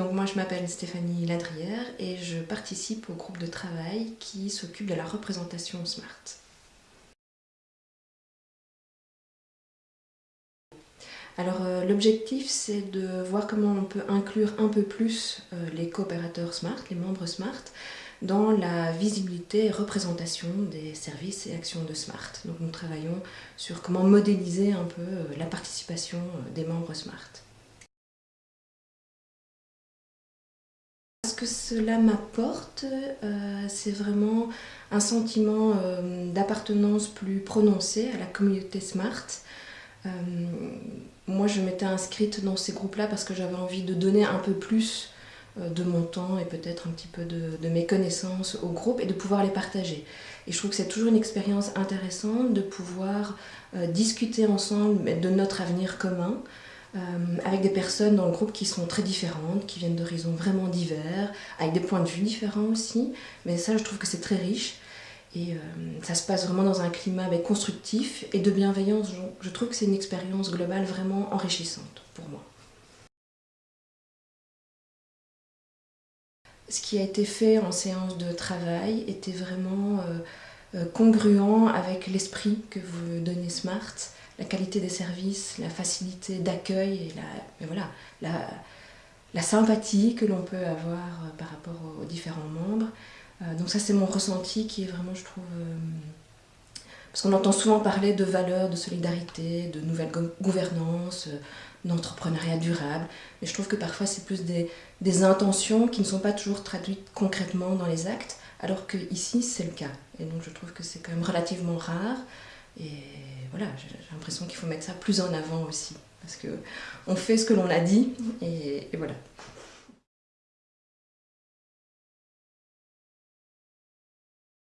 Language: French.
Donc moi je m'appelle Stéphanie Ladrière et je participe au groupe de travail qui s'occupe de la représentation SMART. Alors euh, l'objectif c'est de voir comment on peut inclure un peu plus euh, les coopérateurs SMART, les membres SMART, dans la visibilité et représentation des services et actions de SMART. Donc nous travaillons sur comment modéliser un peu euh, la participation des membres SMART. Cela m'apporte, euh, c'est vraiment un sentiment euh, d'appartenance plus prononcé à la communauté Smart. Euh, moi, je m'étais inscrite dans ces groupes-là parce que j'avais envie de donner un peu plus de mon temps et peut-être un petit peu de, mes connaissances au groupe et de pouvoir les partager. Et je trouve que c'est toujours une expérience intéressante de pouvoir discuter ensemble de notre avenir commun, euh, avec des personnes dans le groupe qui sont très différentes, qui viennent d'horizons vraiment divers, avec des points de vue différents aussi. Mais ça, je trouve que c'est très riche. Et euh, ça se passe vraiment dans un climat constructif et de bienveillance. Je, je trouve que c'est une expérience globale vraiment enrichissante pour moi. Ce qui a été fait en séance de travail était vraiment euh, congruent avec l'esprit que vous donnez Smart la qualité des services, la facilité d'accueil et la, voilà, la, sympathie que l'on peut avoir euh, par rapport aux différents membres. Euh, donc ça c'est mon ressenti qui est vraiment, je trouve... Euh, parce qu'on entend souvent parler de valeurs, de solidarité, de nouvelle gouvernance, d'entrepreneuriat durable. Mais je trouve que parfois c'est plus des, intentions qui ne sont pas toujours traduites concrètement dans les actes, alors que ici c'est le cas. Et donc je trouve que c'est quand même relativement rare. Et voilà, j'ai l'impression qu'il faut mettre ça plus en avant aussi. Parce qu'on fait ce que l'on a dit, et, et voilà.